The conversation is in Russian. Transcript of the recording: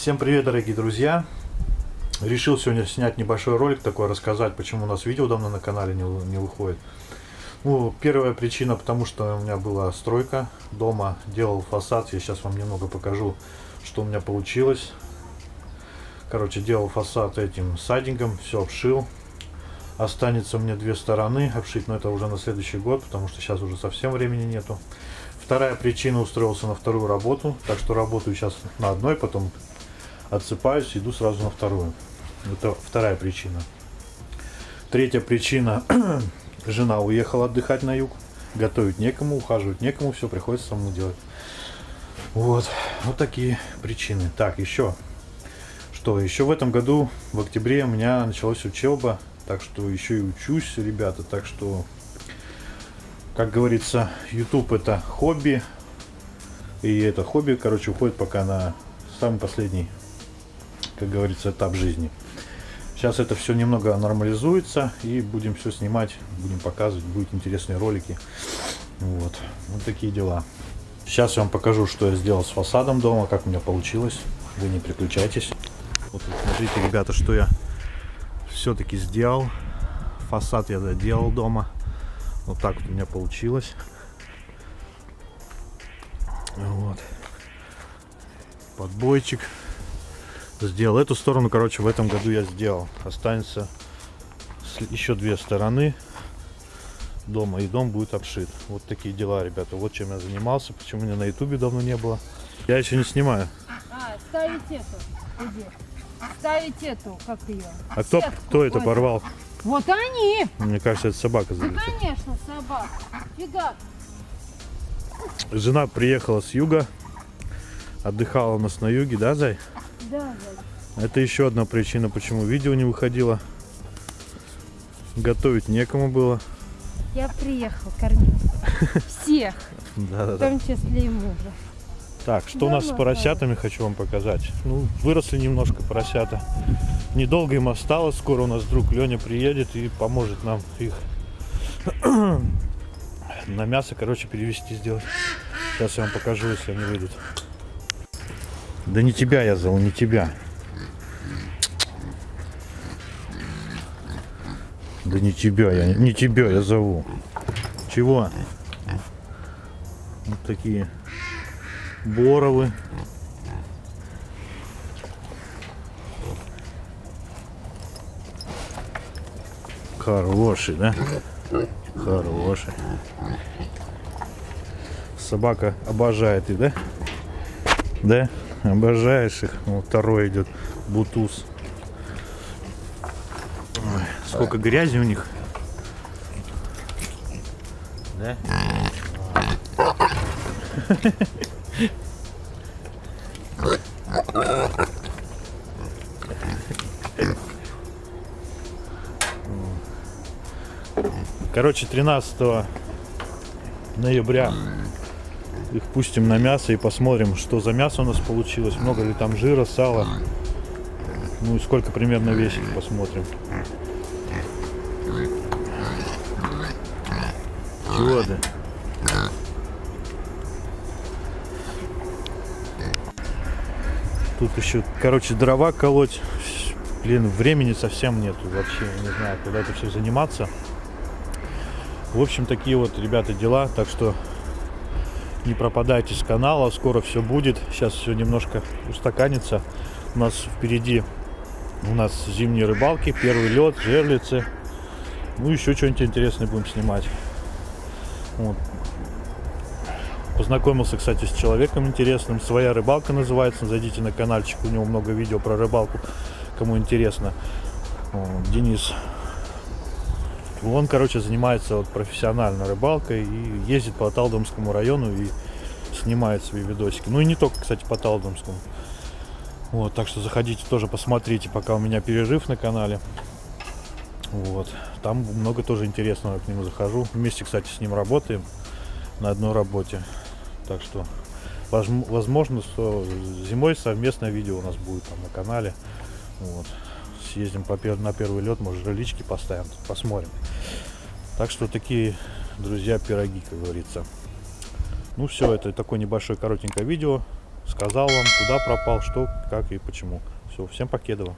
Всем привет, дорогие друзья! Решил сегодня снять небольшой ролик такой, рассказать, почему у нас видео давно на канале не, не выходит. Ну, первая причина, потому что у меня была стройка дома, делал фасад. Я сейчас вам немного покажу, что у меня получилось. Короче, делал фасад этим сайдингом, все обшил. Останется мне две стороны обшить, но это уже на следующий год, потому что сейчас уже совсем времени нету. Вторая причина, устроился на вторую работу, так что работаю сейчас на одной, потом отсыпаюсь, иду сразу на вторую. Это вторая причина. Третья причина, жена уехала отдыхать на юг, готовить некому, ухаживать некому, все приходится самому делать. Вот, вот такие причины. Так, еще, что еще в этом году, в октябре у меня началась учеба, так что еще и учусь, ребята, так что, как говорится, YouTube это хобби, и это хобби, короче, уходит пока на самый последний как говорится, этап жизни. Сейчас это все немного нормализуется и будем все снимать, будем показывать, будут интересные ролики. Вот, вот такие дела. Сейчас я вам покажу, что я сделал с фасадом дома, как у меня получилось. Вы не переключайтесь. Вот смотрите, ребята, что я все-таки сделал. Фасад я доделал дома. Вот так вот у меня получилось. Вот. Подбойчик сделал. Эту сторону, короче, в этом году я сделал. Останется еще две стороны дома, и дом будет обшит. Вот такие дела, ребята. Вот чем я занимался, почему меня на ютубе давно не было. Я еще не снимаю. А, ставить эту. Иди. Ставить эту, как ее. А кто, кто это порвал? Вот они. Мне кажется, это собака Ну, конечно, собака. Фига. Жена приехала с юга. Отдыхала у нас на юге, да, Зай? Да, да. Это еще одна причина, почему видео не выходило. Готовить некому было. Я приехал кормить всех, Да, да, в том числе и мужа. Так, что у нас с поросятами, хочу вам показать. Ну, выросли немножко поросята. Недолго им осталось. Скоро у нас друг Леня приедет и поможет нам их на мясо, короче, перевести сделать. Сейчас я вам покажу, если они выйдут. Да не тебя я зову, не тебя. Да не тебя я, не тебя я зову. Чего? Вот такие боровы. Хороший, да? Хороший. Собака обожает их, да? Да? Обожаешь их. Вот второй идет. Бутуз. Ой, сколько грязи у них. Да? Короче, 13 ноября их пустим на мясо и посмотрим, что за мясо у нас получилось. Много ли там жира, сала. Ну и сколько примерно весит, посмотрим. Чего ты? Тут еще, короче, дрова колоть. Блин, времени совсем нету вообще. Не знаю, когда это все заниматься. В общем, такие вот, ребята, дела. Так что не пропадайте с канала. Скоро все будет. Сейчас все немножко устаканится. У нас впереди у нас зимние рыбалки, первый лед, жерлицы. Ну, еще что-нибудь интересное будем снимать. Вот. Познакомился, кстати, с человеком интересным. Своя рыбалка называется. Зайдите на каналчик, у него много видео про рыбалку, кому интересно. Денис. Он, короче, занимается вот профессионально рыбалкой и ездит по Талдомскому району и снимает свои видосики. Ну и не только, кстати, по Талдомскому. Вот, так что заходите тоже посмотрите, пока у меня перерыв на канале. Вот, там много тоже интересного, к нему захожу. Вместе, кстати, с ним работаем на одной работе. Так что, возм- возможно, что зимой совместное видео у нас будет там на канале. Вот. Съездим по на первый лед, может, ролички поставим, посмотрим. Так что такие, друзья, пироги, как говорится. Ну все, это такое небольшое коротенькое видео сказал вам, куда пропал, что, как и почему. Все, всем покедово.